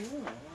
Ooh.